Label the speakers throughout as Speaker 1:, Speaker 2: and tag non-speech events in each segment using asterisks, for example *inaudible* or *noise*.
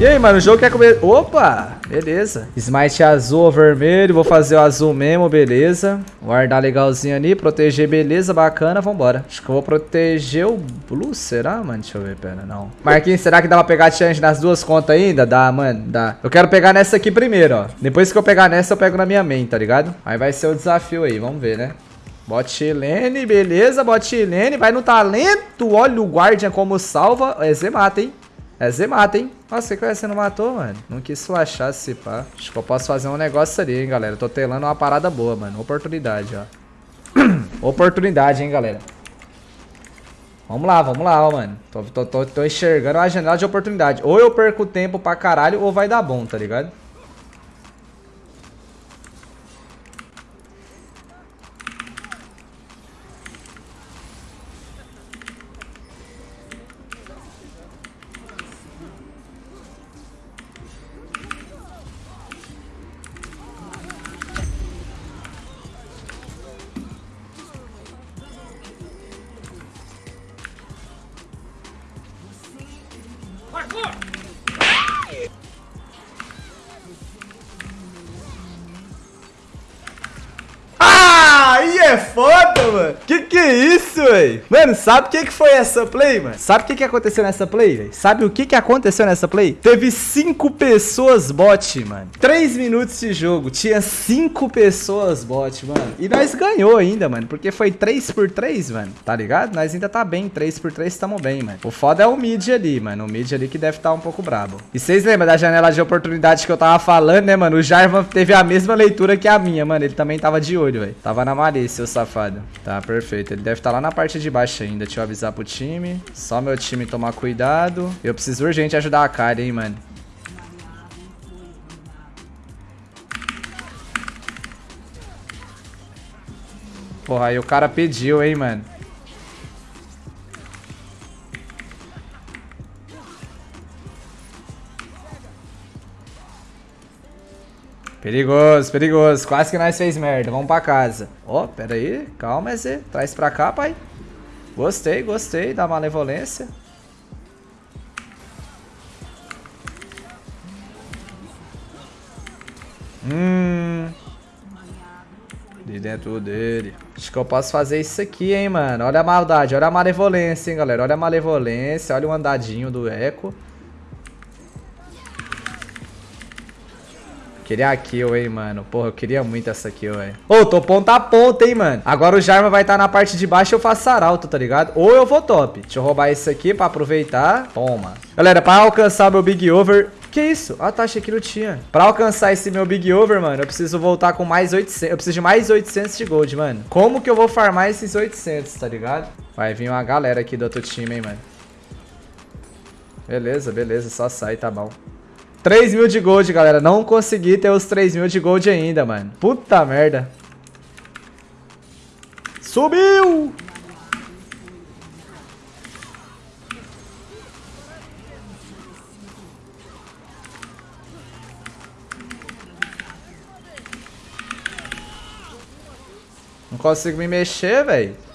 Speaker 1: E aí, mano, o jogo quer comer... Opa! Beleza. Smite azul ou vermelho. Vou fazer o azul mesmo, beleza. Guardar legalzinho ali. Proteger, beleza, bacana. Vambora. Acho que eu vou proteger o blue, será, mano? Deixa eu ver, pera, não. Marquinhos, será que dá pra pegar chance nas duas contas ainda? Dá, mano, dá. Eu quero pegar nessa aqui primeiro, ó. Depois que eu pegar nessa, eu pego na minha main, tá ligado? Aí vai ser o desafio aí, vamos ver, né? Botlane, beleza, botlane, vai no talento, olha o Guardian como salva, é Z mata, hein? É Z mata, hein? Nossa, que você não matou, mano? Não quis flashar se pá. Acho que eu posso fazer um negócio ali, hein, galera. Tô telando uma parada boa, mano. Oportunidade, ó. *clears throat* Oportunidade, hein, galera. Vamos lá, vamos lá, ó, mano. Tô, tô, tô, tô enxergando a janela de oportunidade. Ou eu perco tempo pra caralho, ou vai dar bom, tá ligado? Que que é isso, velho? Mano, sabe o que que foi essa play, mano? Sabe o que que aconteceu nessa play, velho? Sabe o que que aconteceu nessa play? Teve cinco pessoas bot, mano. Três minutos de jogo, tinha cinco pessoas bot, mano. E nós ganhou ainda, mano, porque foi 3 por 3, mano. Tá ligado? Nós ainda tá bem, 3 por 3 tamo bem, mano. O foda é o mid ali, mano. O mid ali que deve estar tá um pouco brabo. E vocês lembram da janela de oportunidade que eu tava falando, né, mano? O Jarvan teve a mesma leitura que a minha, mano. Ele também tava de olho, velho. Tava na malícia, o safado. Tá, perfeito. Ele deve estar tá lá na parte de baixo ainda. Deixa eu avisar pro time. Só meu time tomar cuidado. Eu preciso urgente ajudar a Kari, hein, mano. Porra, aí o cara pediu, hein, mano. Perigoso, perigoso. Quase que nós fez merda. Vamos pra casa. Ó, oh, pera aí. Calma, Zé. Traz pra cá, pai. Gostei, gostei da malevolência. Hum. De dentro dele. Acho que eu posso fazer isso aqui, hein, mano. Olha a maldade, olha a malevolência, hein, galera. Olha a malevolência, olha o andadinho do eco. Queria a kill, hein, mano. Porra, eu queria muito essa kill, velho. Ô, tô ponta a ponta, hein, mano. Agora o Jarma vai estar tá na parte de baixo e eu faço saralto, tá ligado? Ou eu vou top. Deixa eu roubar isso aqui pra aproveitar. Toma. Galera, pra alcançar meu Big Over... Que isso? Ah, tá, achei que não tinha. Pra alcançar esse meu Big Over, mano, eu preciso voltar com mais 800. Eu preciso de mais 800 de gold, mano. Como que eu vou farmar esses 800, tá ligado? Vai vir uma galera aqui do outro time, hein, mano. Beleza, beleza. Só sai, tá bom. 3 mil de gold, galera. Não consegui ter os 3 mil de gold ainda, mano. Puta merda. Subiu! Não consigo me mexer, velho.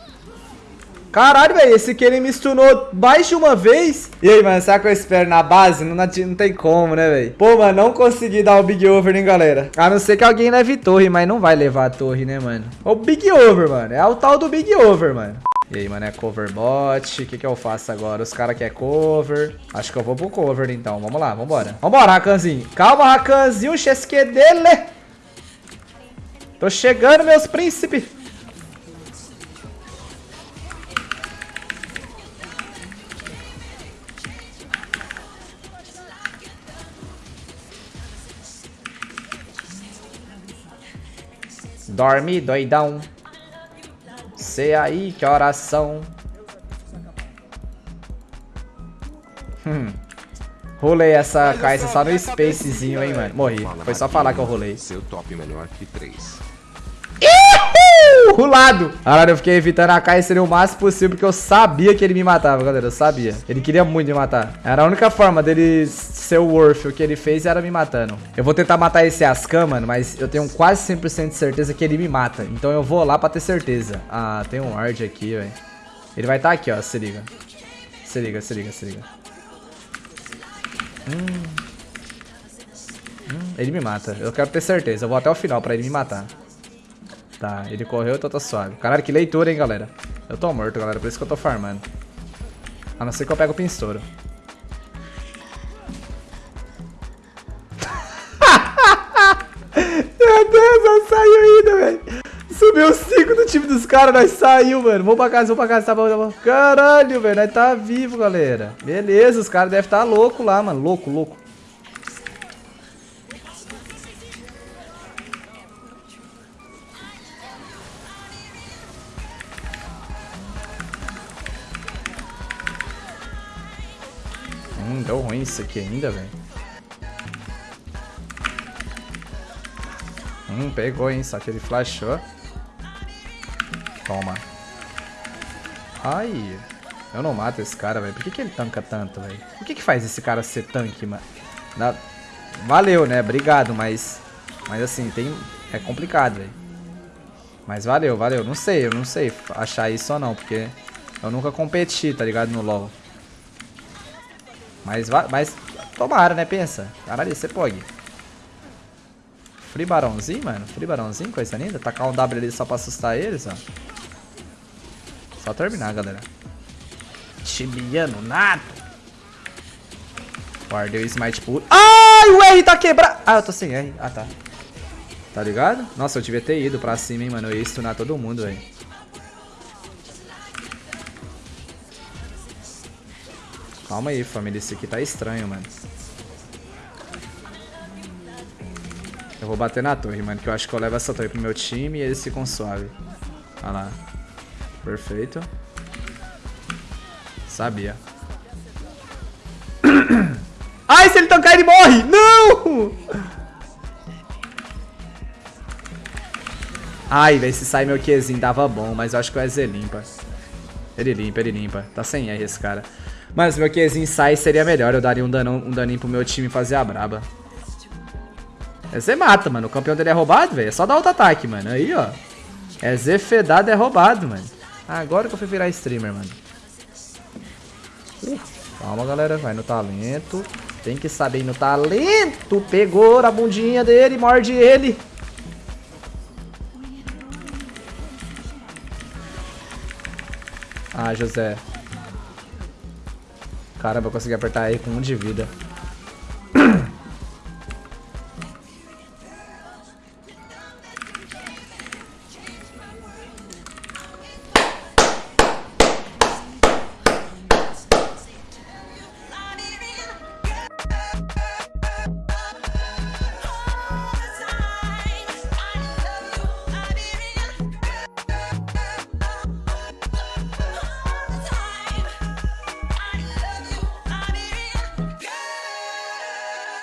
Speaker 1: Caralho, velho, esse aqui ele me stunou mais de uma vez. E aí, mano, será que eu espero na base? Não, não tem como, né, velho? Pô, mano, não consegui dar o Big Over, hein, galera? A não ser que alguém leve torre, mas não vai levar a torre, né, mano? O Big Over, mano. É o tal do Big Over, mano. E aí, mano, é cover bot. O que que eu faço agora? Os caras querem cover. Acho que eu vou pro cover, então. Vamos lá, vambora. Vambora, Rakanzinho. Calma, Rakanzinho. O XQ dele. Tô chegando, meus príncipes. Dorme, doidão. Sei aí que oração. Hum. Rolei essa caixa só no spacezinho, hein, mano. Morri. Foi só falar que eu rolei.
Speaker 2: Seu top melhor que 3
Speaker 1: lado. Caralho, eu fiquei evitando a Kaiser o máximo possível, porque eu sabia que ele me matava, galera. Eu sabia. Ele queria muito me matar. Era a única forma dele ser o Worth. O que ele fez era me matando. Eu vou tentar matar esse Ascan, mano, mas eu tenho quase 100% de certeza que ele me mata. Então eu vou lá pra ter certeza. Ah, tem um ward aqui, velho. Ele vai estar tá aqui, ó. Se liga. Se liga, se liga, se liga. Hum. Hum, ele me mata. Eu quero ter certeza. Eu vou até o final pra ele me matar. Tá, ele correu, então tá suave. Caralho, que leitura, hein, galera. Eu tô morto, galera. Por isso que eu tô farmando. A não ser que eu pego o pinstouro. *laughs* Meu Deus, nós saiu ainda, velho. Subiu 5 do time dos caras, nós saiu, mano. Vamos pra casa, vamos pra casa, tá bom, tá bom. Caralho, velho, nós tá vivo, galera. Beleza, os caras devem estar tá louco lá, mano. Louco, louco. Hum, deu ruim isso aqui ainda, velho. Hum, pegou, hein? Só que ele flashou. Toma. Ai. Eu não mato esse cara, velho. Por que, que ele tanca tanto, velho? Por que, que faz esse cara ser tanque, mano? Valeu, né? Obrigado, mas... Mas assim, tem... É complicado, velho. Mas valeu, valeu. Não sei, eu não sei achar isso ou não, porque... Eu nunca competi, tá ligado? No LoL. Mas, mas tomara, né? Pensa. Caralho, você pode. Free barãozinho, mano. Free barãozinho, coisa linda. Tacar um W ali só pra assustar eles, ó. Só terminar, galera. Tibiano, nada. Guardei o smite puro. Ai, o R tá quebrado. Ah, eu tô sem R. Ah, tá. Tá ligado? Nossa, eu devia ter ido pra cima, hein, mano. Eu ia stunar todo mundo, velho. Calma aí, família. Esse aqui tá estranho, mano. Eu vou bater na torre, mano, que eu acho que eu levo essa torre pro meu time e eles ficam suave. Olha lá. Perfeito. Sabia. *coughs* Ai, se ele tancar, ele morre! Não! Ai, velho, se sai meu Qzinho dava bom, mas eu acho que o EZ limpa. Ele limpa, ele limpa. Tá sem R esse cara. Mas meu Qzinho sai, seria melhor. Eu daria um, danão, um daninho pro meu time fazer a braba. Você mata, mano. O campeão dele é roubado, velho. É só dar auto-ataque, mano. Aí, ó. É Zefedado, é roubado, mano. Agora que eu fui virar streamer, mano. Uh, calma, galera. Vai no talento. Tem que saber ir no talento. Pegou a bundinha dele, morde ele. Ah, José. Caramba, eu consegui apertar aí com um de vida.